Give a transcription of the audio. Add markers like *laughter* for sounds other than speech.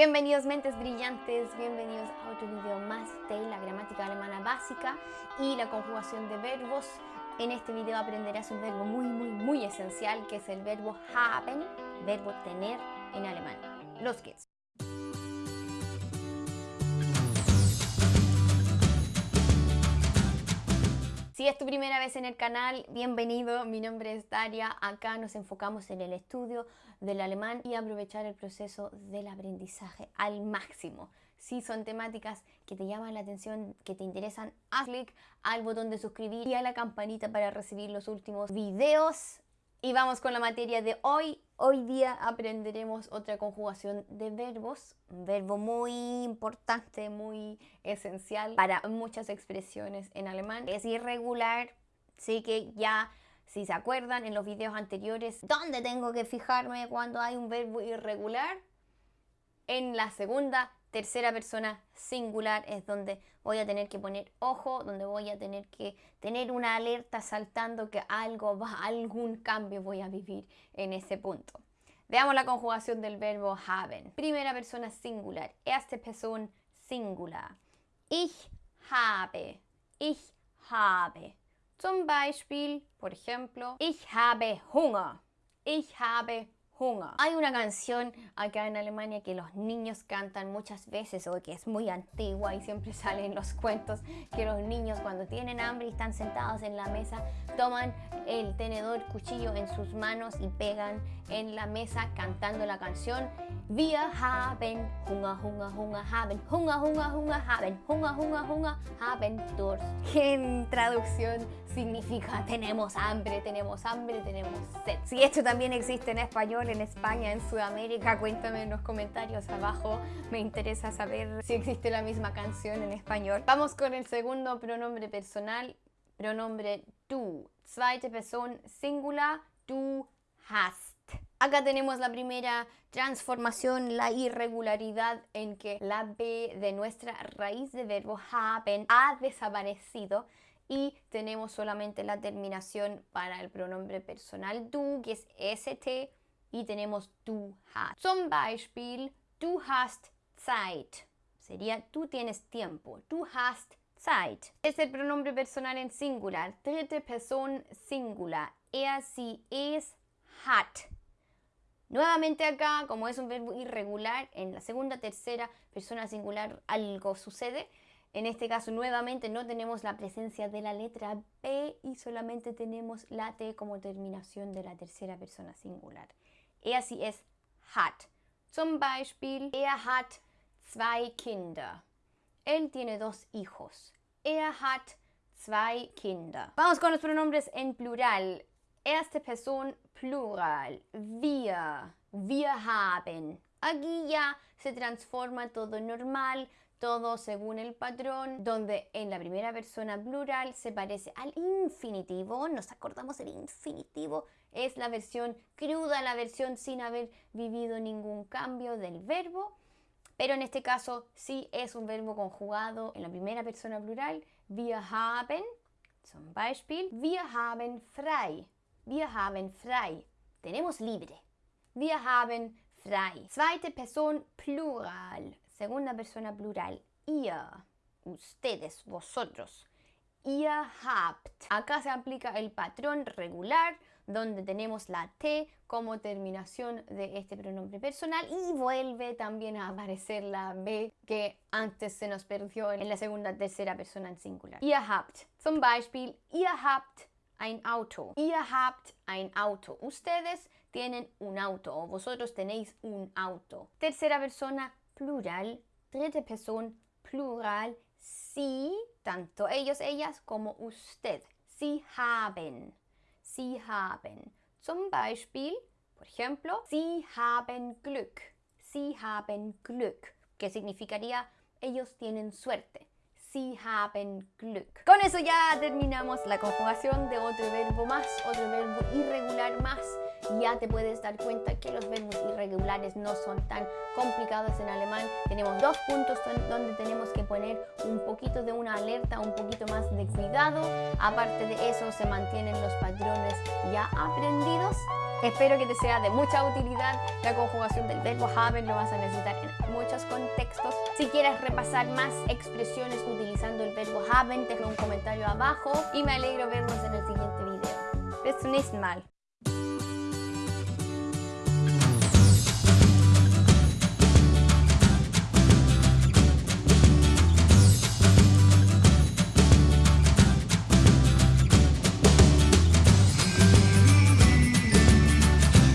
Bienvenidos mentes brillantes, bienvenidos a otro video más de la gramática alemana básica y la conjugación de verbos. En este video aprenderás un verbo muy muy muy esencial que es el verbo haben, verbo tener en alemán. Los geht's. Si es tu primera vez en el canal, bienvenido. Mi nombre es Daria. Acá nos enfocamos en el estudio del alemán y aprovechar el proceso del aprendizaje al máximo. Si son temáticas que te llaman la atención, que te interesan, haz clic al botón de suscribir y a la campanita para recibir los últimos videos. Y vamos con la materia de hoy. Hoy día aprenderemos otra conjugación de verbos, un verbo muy importante, muy esencial para muchas expresiones en alemán. Es irregular, sí que ya, si se acuerdan en los videos anteriores, ¿dónde tengo que fijarme cuando hay un verbo irregular? En la segunda tercera persona singular es donde voy a tener que poner ojo, donde voy a tener que tener una alerta saltando que algo va, algún cambio voy a vivir en ese punto. Veamos la conjugación del verbo haben. Primera persona singular, erste Person singular. Ich habe, ich habe. Zum Beispiel, por ejemplo, ich habe Hunger, ich habe hay una canción acá en Alemania que los niños cantan muchas veces o que es muy antigua y siempre *laughs* sale en los cuentos que los niños cuando tienen hambre y están sentados en la mesa toman el tenedor, cuchillo en sus manos y pegan en la mesa cantando la canción Wir haben Hunger, Hunger, Hunger, haben Hunger, Hunger, Hunger, haben Hunger, Hunger, Hunger, haben Durst. Que en traducción significa tenemos hambre, tenemos hambre, tenemos sed. Si esto también existe en español, en España, en Sudamérica, cuéntame en los comentarios abajo. Me interesa saber si existe la misma canción en español. Vamos con el segundo pronombre personal, pronombre du. Zweite Person singular, du hast. Acá tenemos la primera transformación, la irregularidad en que la B de nuestra raíz de verbo haben ha desaparecido y tenemos solamente la terminación para el pronombre personal du, que es st, y tenemos du hast. Zum Beispiel, du hast Zeit. Sería tú tienes tiempo. Du hast Zeit. Es el pronombre personal en singular. Dritte Person singular. Er, sie, es, hat. Nuevamente acá, como es un verbo irregular, en la segunda, tercera persona singular algo sucede. En este caso, nuevamente no tenemos la presencia de la letra B y solamente tenemos la T como terminación de la tercera persona singular. Er, sie, es hat. Zum Beispiel, er hat zwei Kinder. Él tiene dos hijos. Er hat zwei Kinder. Vamos con los pronombres en plural. Erste Person Plural. Wir. Wir haben. Aquí ya se transforma todo normal, todo según el patrón, donde en la primera persona plural se parece al infinitivo. Nos acordamos el infinitivo. Es la versión cruda, la versión sin haber vivido ningún cambio del verbo. Pero en este caso sí es un verbo conjugado en la primera persona plural. Wir haben, zum Beispiel, wir haben frei. Wir haben frei. Tenemos libre. Wir haben frei. Zweite Person plural. Segunda persona plural. Ihr. Ustedes, vosotros. Ihr habt. Acá se aplica el patrón regular donde tenemos la T como terminación de este pronombre personal y vuelve también a aparecer la B que antes se nos perdió en la segunda, tercera persona en singular. Ihr habt. Zum Beispiel, ihr habt ein Auto. Ihr habt ein Auto. Ustedes tienen un auto vosotros tenéis un auto. Tercera persona plural. Dritte Person plural. Sie, tanto ellos, ellas como usted. Sie haben. Sie haben. Zum Beispiel, por ejemplo, Sie haben Glück. Sie haben Glück. Que significaría ellos tienen suerte. Sie haben Glück. Con eso ya terminamos la conjugación de otro verbo más, otro verbo irregular más. Ya te puedes dar cuenta que los verbos irregulares no son tan complicados en alemán. Tenemos dos puntos donde tenemos que poner un poquito de una alerta, un poquito más de cuidado. Aparte de eso se mantienen los patrones ya aprendidos. Espero que te sea de mucha utilidad la conjugación del verbo haben, lo vas a necesitar en muchas Si quieres repasar más expresiones utilizando el verbo haben, deja un comentario abajo y me alegro vernos en el siguiente video. Bis zum nächsten Mal.